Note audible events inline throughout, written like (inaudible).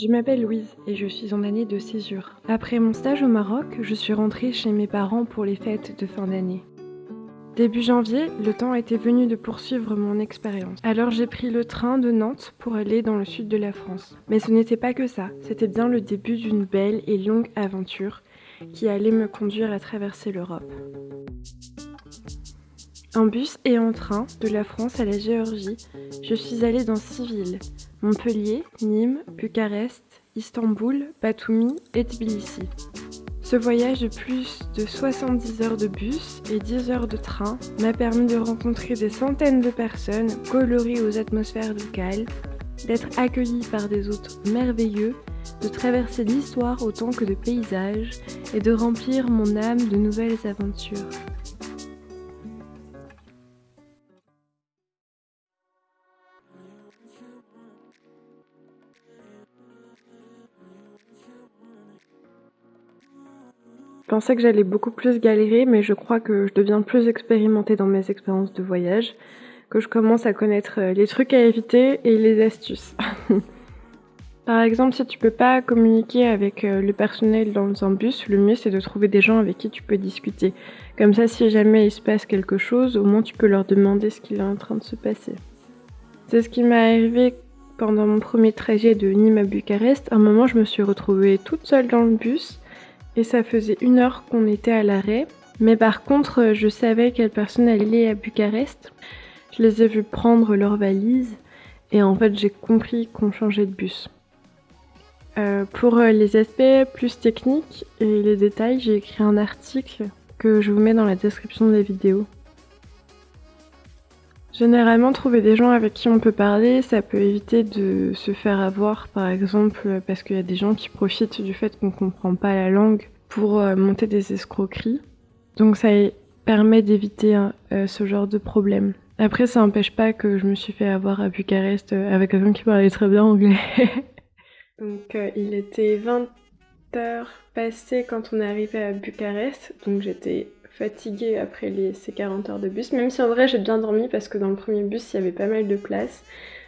Je m'appelle Louise et je suis en année de césure. Après mon stage au Maroc, je suis rentrée chez mes parents pour les fêtes de fin d'année. Début janvier, le temps était venu de poursuivre mon expérience. Alors j'ai pris le train de Nantes pour aller dans le sud de la France. Mais ce n'était pas que ça, c'était bien le début d'une belle et longue aventure qui allait me conduire à traverser l'Europe. En bus et en train, de la France à la Géorgie, je suis allée dans six villes Montpellier, Nîmes, Bucarest, Istanbul, Batumi et Tbilissi. Ce voyage de plus de 70 heures de bus et 10 heures de train m'a permis de rencontrer des centaines de personnes colorées aux atmosphères locales, d'être accueilli par des hôtes merveilleux, de traverser l'histoire autant que de paysages et de remplir mon âme de nouvelles aventures. Pensais que j'allais beaucoup plus galérer, mais je crois que je deviens plus expérimentée dans mes expériences de voyage, que je commence à connaître euh, les trucs à éviter et les astuces. (laughs) Par exemple, si tu peux pas communiquer avec euh, le personnel dans un bus, le mieux c'est de trouver des gens avec qui tu peux discuter. Comme ça, si jamais il se passe quelque chose, au moins tu peux leur demander ce qu'il est en train de se passer. C'est ce qui m'est arrivé pendant mon premier trajet de Nîmes à Bucarest. À un moment, je me suis retrouvée toute seule dans le bus et ça faisait une heure qu'on était à l'arrêt. Mais par contre, je savais quelle personne allait à Bucarest. Je les ai vus prendre leurs valises et en fait j'ai compris qu'on changeait de bus. Euh, pour les aspects plus techniques et les détails, j'ai écrit un article que je vous mets dans la description de la vidéo. Généralement, trouver des gens avec qui on peut parler, ça peut éviter de se faire avoir, par exemple, parce qu'il y a des gens qui profitent du fait qu'on comprend pas la langue pour euh, monter des escroqueries. Donc ça permet d'éviter hein, euh, ce genre de problème. Après, ça n'empêche pas que je me suis fait avoir à Bucarest euh, avec quelqu'un qui parlait très bien anglais. (laughs) donc il était 20 h passées quand on est arrivé à Bucarest, donc j'étais fatiguée après ces 40 heures de bus, même si en vrai j'ai bien dormi parce que dans le premier bus il y avait pas mal de place,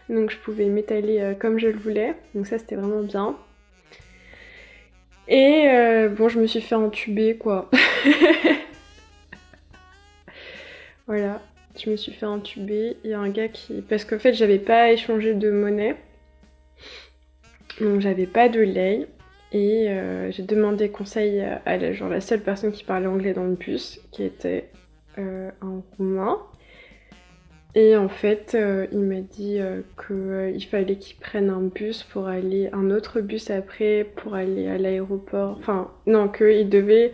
donc je pouvais m'étaler euh, comme je le voulais, donc ça c'était vraiment bien. Et euh, bon, je me suis fait entuber quoi. (laughs) voilà, je me suis fait entuber. Il y a un gars qui. Parce qu'en fait, j'avais pas échangé de monnaie. Donc, j'avais pas de lait. Et euh, j'ai demandé conseil à la, genre, la seule personne qui parlait anglais dans le bus, qui était euh, un roumain. Et en fait, euh, il m'a dit qu'il fallait qu'il prenne un bus pour aller, un autre bus après pour aller à l'aéroport. Enfin, non, qu'il devait,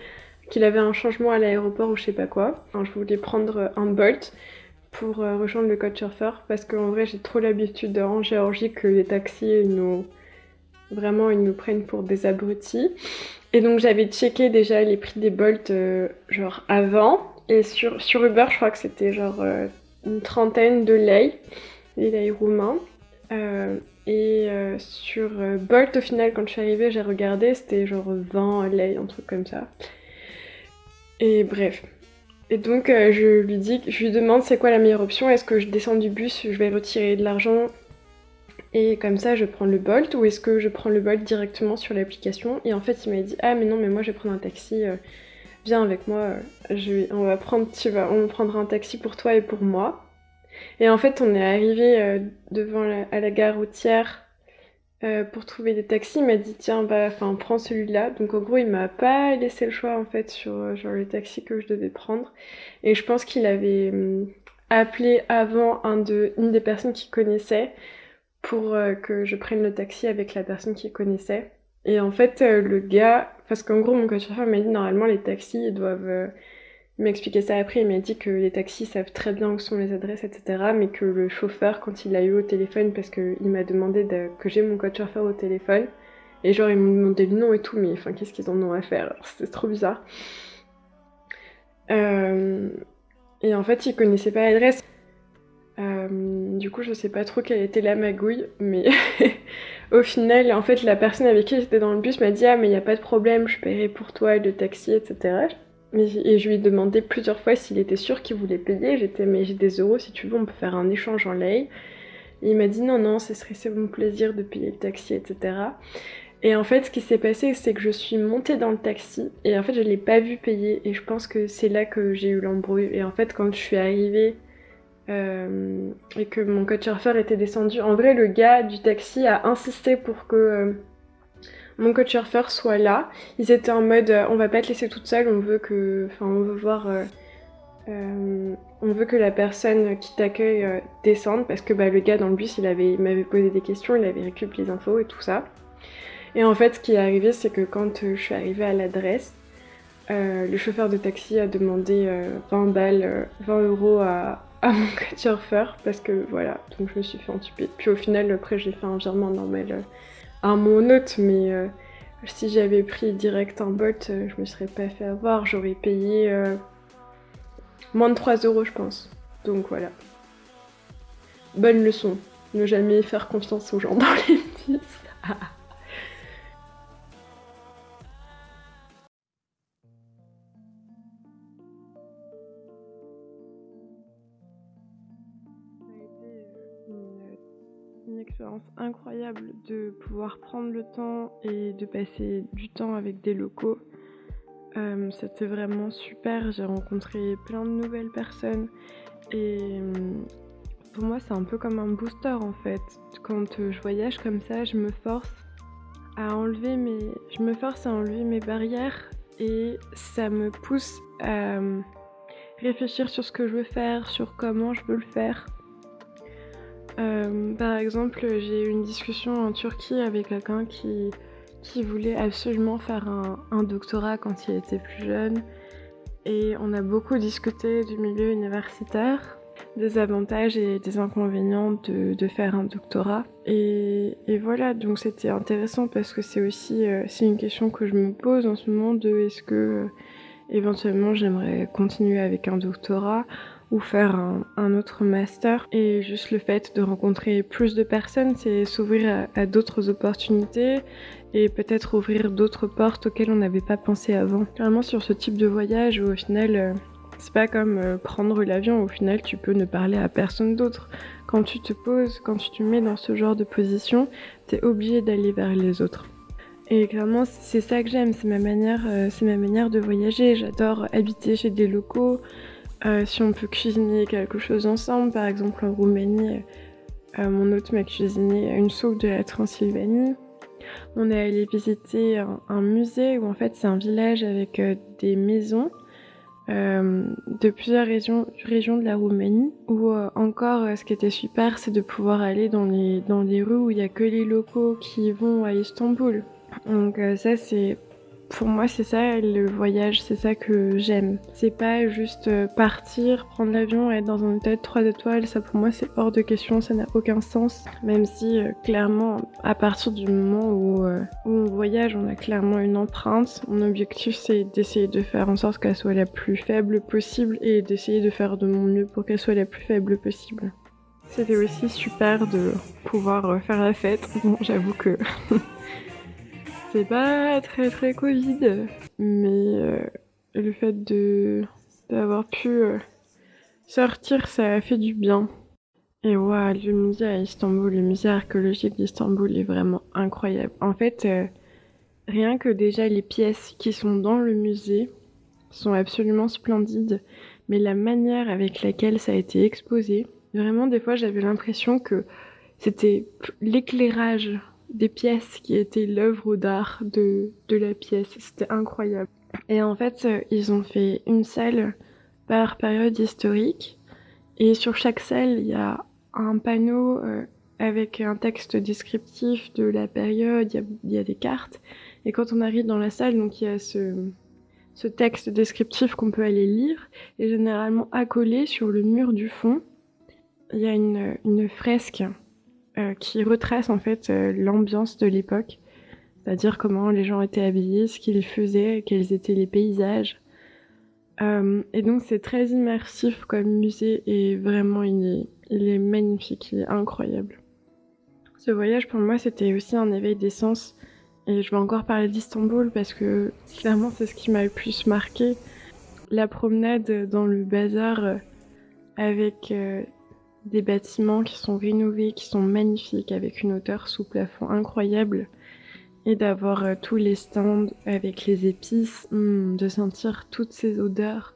qu'il avait un changement à l'aéroport ou je sais pas quoi. je voulais prendre un Bolt pour rejoindre le Couchsurfer parce qu'en vrai, j'ai trop l'habitude en Géorgie que les taxis nous Vraiment, ils nous prennent pour des abrutis. Et donc j'avais checké déjà les prix des Bolt euh, genre avant. Et sur, Uber, je crois que c'était genre euh, une trentaine de lei, les lei roumains. Euh, et sur Bolt, au final, quand je suis arrivée, j'ai regardé, c'était genre 20 lei, un truc comme ça. Et bref. Et donc je lui dis, je lui demande c'est quoi la meilleure option, est-ce que je descends du bus, je vais retirer de l'argent? Et comme ça je prends le Bolt ou est-ce que je prends le Bolt directement sur l'application et en fait il m'a dit ah mais non mais moi je vais prendre un taxi euh, viens avec moi euh, on va prendre tu on prendra un taxi pour toi et pour moi et en fait on est arrivé euh, devant à la gare routière pour trouver des taxis. Il m'a dit tiens bah prends celui-là donc en gros il m'a pas laissé le choix en fait sur genre le taxi que je devais prendre. Et je pense qu'il avait hum, appelé avant une des personnes qu'il connaissait pour euh, que je prenne le taxi avec la personne qui connaissait. Et en fait, euh, le gars, parce qu'en gros, mon coach-chauffeur m'a dit normalement les taxis ils doivent euh, m'expliquer ça après. Il m'a dit que les taxis savent très bien où sont les adresses, etc. Mais que le chauffeur, quand il l'a eu au téléphone, parce qu'il m'a demandé que j'ai mon coach-chauffeur au téléphone, et genre il m'a demandé le nom et tout, mais enfin qu'est-ce qu'ils en ont à faire? C'est trop bizarre. et en fait, il connaissait pas l'adresse. Du coup, je sais pas trop quelle était la magouille, mais (laughs) au final, en fait, la personne avec qui j'étais dans le bus m'a dit Ah, mais il n'y a pas de problème, je paierai pour toi le taxi, etc. Et je lui ai demandé plusieurs fois s'il était sûr qu'il voulait payer. J'étais, mais j'ai des euros, si tu veux, on peut faire un échange en. Et il m'a dit non, non, ce serait mon plaisir de payer le taxi, etc. Et en fait, ce qui s'est passé, c'est que je suis montée dans le taxi et en fait, je l'ai pas vu payer. Et je pense que c'est là que j'ai eu l'embrouille. Et en fait, quand je suis arrivée euh, et que mon coach surfeur était descendu, en vrai, le gars du taxi a insisté pour que euh, mon coach surfeur soit là. Ils étaient en mode, euh, on va pas te laisser toute seule, on veut que, enfin, on veut voir. on veut que la personne qui t'accueille descende parce que bah, le gars dans le bus il avait m'avait posé des questions, il avait récupéré les infos et tout ça. Et en fait, ce qui est arrivé, c'est que quand euh, je suis arrivée à l'adresse, euh, le chauffeur de taxi a demandé 20 euh, balles, 20 euros à, mon chauffeur parce que voilà, donc je me suis fait entuber. Puis au final, après, j'ai fait un virement normal à mon hôte, mais si j'avais pris direct un bot, je me serais pas fait avoir, j'aurais payé moins de 3 euros, je pense. Donc voilà. Bonne leçon, ne jamais faire confiance aux gens dans les (laughs) bus. (laughs) expérience incroyable de pouvoir prendre le temps et de passer du temps avec des locaux. Euh, c'était vraiment super, j'ai rencontré plein de nouvelles personnes et euh, pour moi c'est un peu comme un booster en fait. Quand je voyage comme ça, je me force à enlever mes, je me force à enlever mes barrières et ça me pousse à réfléchir sur ce que je veux faire, sur comment je veux le faire. Euh, par exemple, j'ai eu une discussion en Turquie avec quelqu'un qui, voulait absolument faire un, doctorat quand il était plus jeune. Et on a beaucoup discuté du milieu universitaire, des avantages et des inconvénients de, faire un doctorat. Et, voilà, donc c'était intéressant parce que c'est aussi euh, une question que je me pose en ce moment de est-ce que euh, éventuellement j'aimerais continuer avec un doctorat? Ou faire un, autre master. Et juste le fait de rencontrer plus de personnes, c'est s'ouvrir à, d'autres opportunités et peut-être ouvrir d'autres portes auxquelles on n'avait pas pensé avant. Vraiment sur ce type de voyage où au final, euh, c'est pas comme euh, prendre l'avion, au final tu peux ne parler à personne d'autre. Quand tu te poses, quand tu te mets dans ce genre de position, t'es obligé d'aller vers les autres. Et clairement, c'est ça que j'aime, c'est ma euh, c'est ma manière de voyager. J'adore habiter chez des locaux, euh, si on peut cuisiner quelque chose ensemble, par exemple en Roumanie, euh, mon hôte m'a cuisiné une soupe de la Transylvanie. On est allé visiter un, musée où en fait c'est un village avec euh, des maisons de plusieurs régions, régions, de la Roumanie. Ou encore, ce qui était super, c'est de pouvoir aller dans les, dans les rues où il n'y a que les locaux qui vont à Istanbul. Donc ça c'est pour moi, c'est ça le voyage, c'est ça que j'aime. C'est pas juste euh, partir, prendre l'avion, être dans un hôtel 3 étoiles, ça pour moi c'est hors de question, ça n'a aucun sens. Même si euh, clairement, à partir du moment euh, où, on voyage, on a clairement une empreinte. Mon objectif c'est d'essayer de faire en sorte qu'elle soit la plus faible possible et d'essayer de faire de mon mieux pour qu'elle soit la plus faible possible. C'était aussi super de pouvoir faire la fête. Bon, j'avoue que (laughs) c'est pas très très Covid, mais euh, le fait de d'avoir pu euh, sortir, ça a fait du bien. Et waouh, le musée à Istanbul, le musée archéologique d'Istanbul est vraiment incroyable. En fait, euh, rien que déjà les pièces qui sont dans le musée sont absolument splendides, mais la manière avec laquelle ça a été exposé, vraiment des fois j'avais l'impression que c'était l'éclairage des pièces qui étaient l'œuvre d'art de, de la pièce. C'était incroyable. Et en fait, euh, ils ont fait une salle par période historique. Et sur chaque salle, il y a un panneau euh, avec un texte descriptif de la période, il y, a, des cartes. Et quand on arrive dans la salle, donc il y a ce, ce texte descriptif qu'on peut aller lire. Et généralement accolé sur le mur du fond, il y a une, une fresque euh, qui retrace en fait euh, l'ambiance de l'époque, c'est-à-dire comment les gens étaient habillés, ce qu'ils faisaient, quels étaient les paysages. Euh, et donc c'est très immersif comme musée et vraiment il est, il est magnifique, il est incroyable. Ce voyage pour moi c'était aussi un éveil des sens et je vais encore parler d'Istanbul parce que clairement c'est ce qui m'a le plus marqué. La promenade dans le bazar avec des bâtiments qui sont rénovés, qui sont magnifiques, avec une hauteur sous plafond incroyable, et d'avoir euh, tous les stands avec les épices, hmm, de sentir toutes ces odeurs.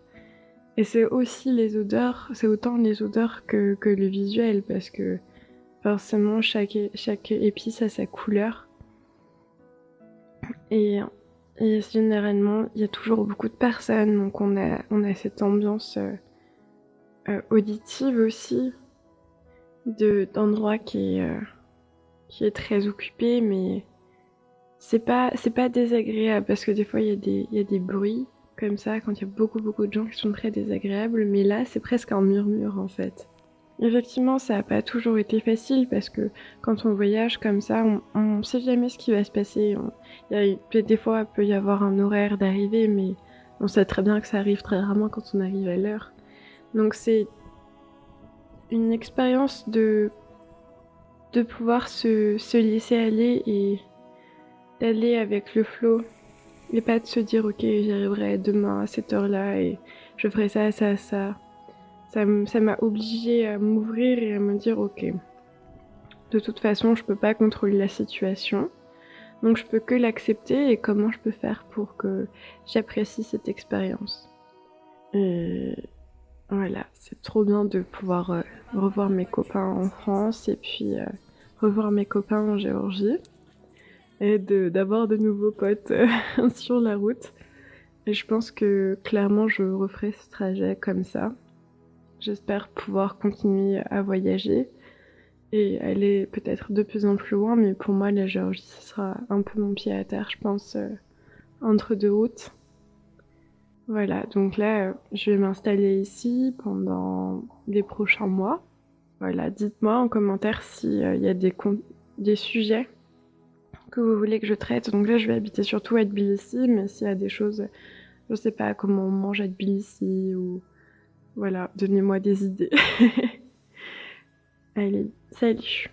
Et c'est aussi les odeurs, c'est autant les odeurs que, le visuel, parce que forcément chaque, épice a sa couleur. Et, généralement, il y a toujours beaucoup de personnes, donc on a, on a cette ambiance euh, euh, auditive aussi, d'endroits qui, est, euh, qui est très occupé, mais c'est pas, pas désagréable parce que des fois il y, a des, y a des bruits comme ça quand il y a beaucoup beaucoup de gens qui sont très désagréables, mais là c'est presque un murmure en fait. Effectivement, ça n'a pas toujours été facile parce que quand on voyage comme ça, on ne sait jamais ce qui va se passer. Peut-être des fois, il peut y avoir un horaire d'arrivée, mais on sait très bien que ça arrive très rarement quand on arrive à l'heure. Donc c'est une expérience de, pouvoir se, se laisser aller et d'aller avec le flow et pas de se dire ok j'arriverai demain à cette heure-là et je ferai ça, ça, ça. Ça m'a obligé à m'ouvrir et à me dire ok. De toute façon je peux pas contrôler la situation. Donc je peux que l'accepter et comment je peux faire pour que j'apprécie cette expérience. Et voilà, c'est trop bien de pouvoir euh, revoir mes copains en France et puis euh, revoir mes copains en Géorgie et d'avoir de, nouveaux potes euh, (laughs) sur la route. Et je pense que clairement je referai ce trajet comme ça. J'espère pouvoir continuer à voyager et aller peut-être de plus en plus loin, mais pour moi la Géorgie ce sera un peu mon pied à terre, je pense, entre deux routes. Voilà, donc là, je vais m'installer ici pendant les prochains mois. Voilà, dites-moi en commentaire s'il euh, y a des, sujets que vous voulez que je traite. Donc là, je vais habiter surtout à Tbilissi, mais s'il y a des choses, je sais pas comment on mange à Tbilissi ou... Voilà, donnez-moi des idées. (laughs) Allez, salut